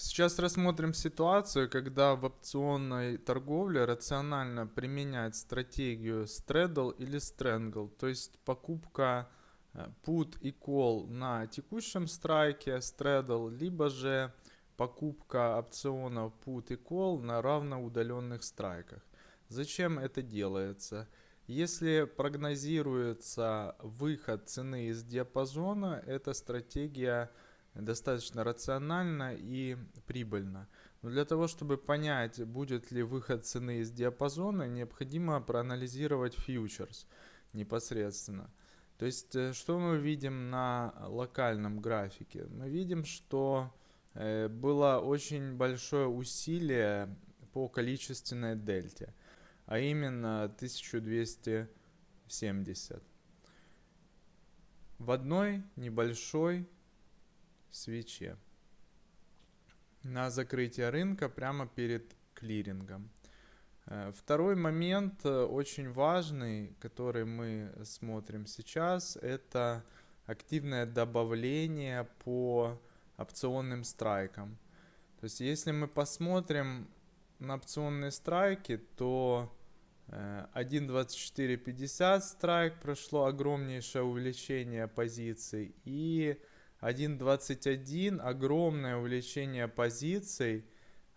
Сейчас рассмотрим ситуацию, когда в опционной торговле рационально применять стратегию straddle или strangle, то есть покупка э, put и call на текущем страйке straddle, либо же покупка опционов put и call на равноудаленных страйках. Зачем это делается? Если прогнозируется выход цены из диапазона, эта стратегия достаточно рационально и прибыльно. Но для того, чтобы понять, будет ли выход цены из диапазона, необходимо проанализировать фьючерс непосредственно. То есть, э, что мы видим на локальном графике? Мы видим, что э, было очень большое усилие по количественной дельте, а именно 1270. В одной небольшой свече на закрытие рынка прямо перед клирингом. Э, второй момент э, очень важный, который мы смотрим сейчас, это активное добавление по опционным страйкам. То есть если мы посмотрим на опционные страйки, то 1.2450 э, страйк прошло огромнейшее увеличение позиций и 1.21 огромное увеличение позиций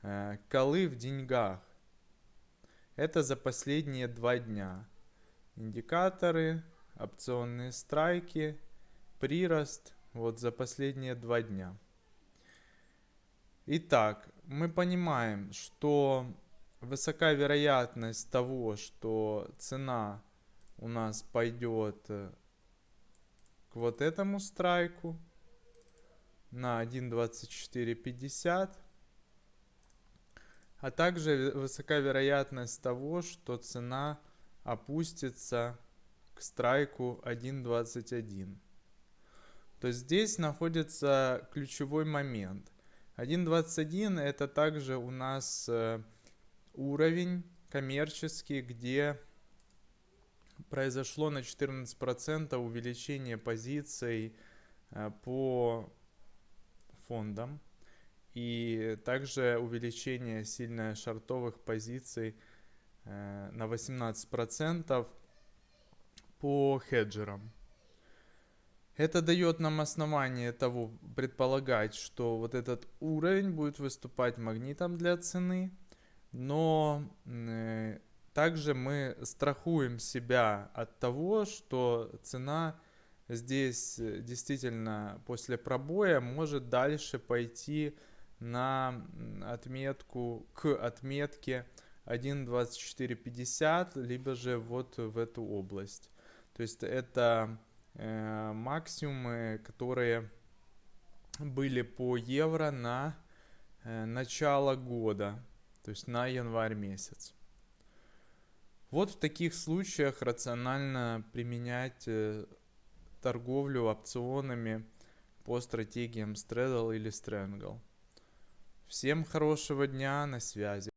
э, колы в деньгах. Это за последние два дня. Индикаторы, опционные страйки, прирост вот за последние два дня. Итак, мы понимаем, что высока вероятность того, что цена у нас пойдет э, к вот этому страйку на 1.2450. А также высока вероятность того, что цена опустится к страйку 1.21. То есть здесь находится ключевой момент. 1.21 это также у нас э, уровень коммерческий, где произошло на 14% увеличение позиций э, по фондом. И также увеличение сильно шартовых позиций э, на 18% по хеджерам. Это дает нам основание того предполагать, что вот этот уровень будет выступать магнитом для цены, но э, также мы страхуем себя от того, что цена здесь э, действительно после пробоя может дальше пойти на отметку к отметке 1.2450 либо же вот в эту область. То есть это э, максимумы которые были по евро на э, начало года то есть на январь месяц. Вот в таких случаях рационально применять э, торговлю опционами по стратегиям Straddle или Strangle. Всем хорошего дня, на связи.